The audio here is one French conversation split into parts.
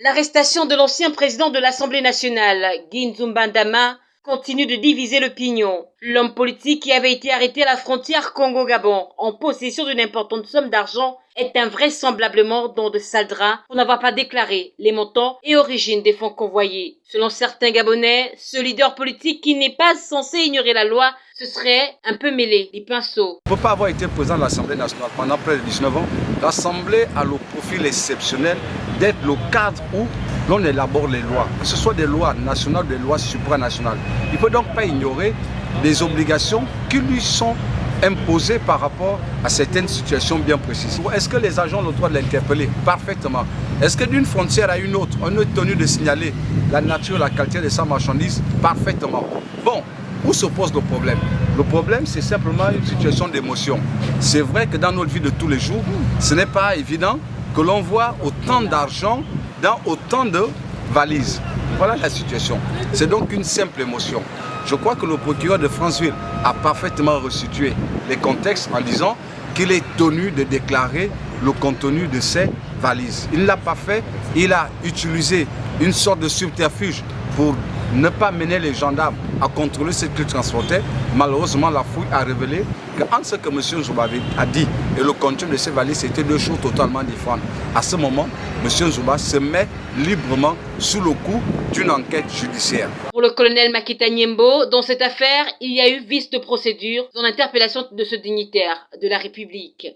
L'arrestation de l'ancien président de l'Assemblée nationale, Ginzumbandama, continue de diviser l'opinion. L'homme politique qui avait été arrêté à la frontière Congo-Gabon en possession d'une importante somme d'argent est invraisemblablement dans de sales draps pour n'avoir pas déclaré les montants et origines des fonds convoyés. Selon certains Gabonais, ce leader politique qui n'est pas censé ignorer la loi se serait un peu mêlé des pinceaux. Pour pas avoir été président de l'Assemblée nationale pendant près de 19 ans, l'Assemblée a le profil exceptionnel d'être le cadre où l'on élabore les lois, que ce soit des lois nationales des lois supranationales. Il ne peut donc pas ignorer des obligations qui lui sont imposées par rapport à certaines situations bien précises. Est-ce que les agents ont le droit de l'interpeller? Parfaitement. Est-ce que d'une frontière à une autre, on est tenu de signaler la nature, la qualité de sa marchandise? Parfaitement. Bon, où se pose le problème? Le problème, c'est simplement une situation d'émotion. C'est vrai que dans notre vie de tous les jours, ce n'est pas évident que l'on voit autant d'argent dans autant de valises. Voilà la situation. C'est donc une simple émotion. Je crois que le procureur de Franceville a parfaitement restitué les contextes en disant qu'il est tenu de déclarer le contenu de ces valises. Il ne l'a pas fait, il a utilisé une sorte de subterfuge pour ne pas mener les gendarmes à contrôler ce qu'ils transportaient. Malheureusement, la fouille a révélé qu'entre ce que M. Zouba a dit et le contenu de ces valises, c'était deux choses totalement différentes. À ce moment, M. Zouba se met librement sous le coup d'une enquête judiciaire. Pour le colonel Makita Niembo, dans cette affaire, il y a eu vice de procédure dans l'interpellation de ce dignitaire de la République.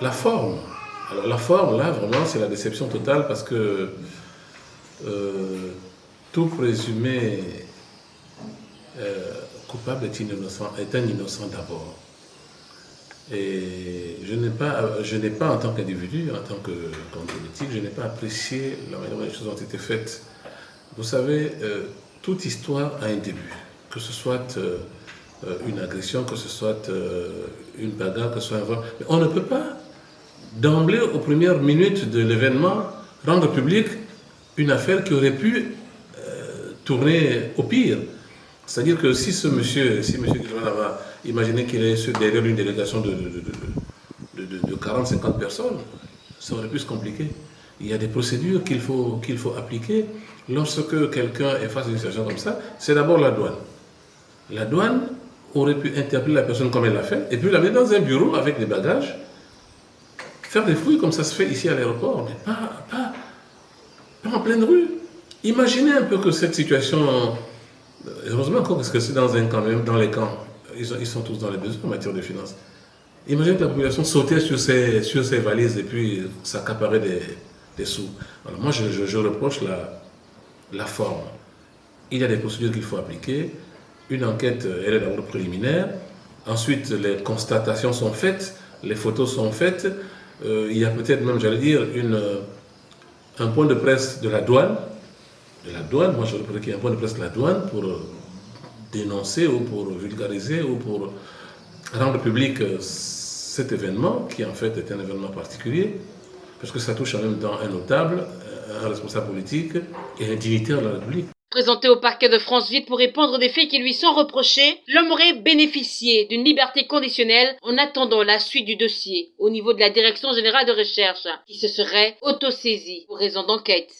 La forme. Alors la forme, là, vraiment, c'est la déception totale parce que euh, tout présumé euh, coupable est, innocent, un innocent d'abord. Et je n'ai pas, n'ai pas en tant qu'individu, en tant que politique, je n'ai pas apprécié la manière dont les choses ont été faites. Vous savez, euh, toute histoire a un début, que ce soit euh, une agression, que ce soit une bagarre, que ce soit un vol. Mais on ne peut pas, d'emblée, aux premières minutes de l'événement, rendre public une affaire qui aurait pu tourner au pire. C'est-à-dire que si ce monsieur, si monsieur va imaginer qu'il est derrière une délégation de, de, 40-50 personnes, ça aurait pu se compliquer. Il y a des procédures qu'il faut, faut appliquer. Lorsque quelqu'un est face à une situation comme ça, c'est d'abord la douane. La douane aurait pu interpeller la personne comme elle l'a fait, et puis la mettre dans un bureau avec des bagages, faire des fouilles comme ça se fait ici à l'aéroport, mais pas, pas, pas en pleine rue. Imaginez un peu que cette situation, heureusement encore parce que c'est dans un camp, même dans les camps, ils, sont tous dans les besoins en matière de finances. Imaginez que la population sautait sur ses, sur ses valises et puis s'accaparait des, des sous. Alors moi, je, reproche la, la forme. Il y a des procédures qu'il faut appliquer. Une enquête, elle est d'abord préliminaire. Ensuite, les constatations sont faites, les photos sont faites. Euh, il y a peut-être même, j'allais dire, une, un point de presse de la douane de la douane, moi je voudrais qu'il y ait un point de presse de la douane pour euh, dénoncer ou pour vulgariser ou pour rendre public euh, cet événement qui en fait est un événement particulier parce que ça touche en même temps un notable, un responsable politique et un dignitaire de la République. Présenté au parquet de Franceville pour répondre des faits qui lui sont reprochés, l'homme aurait bénéficié d'une liberté conditionnelle en attendant la suite du dossier au niveau de la Direction Générale de Recherche, qui se serait autosaisie pour raison d'enquête.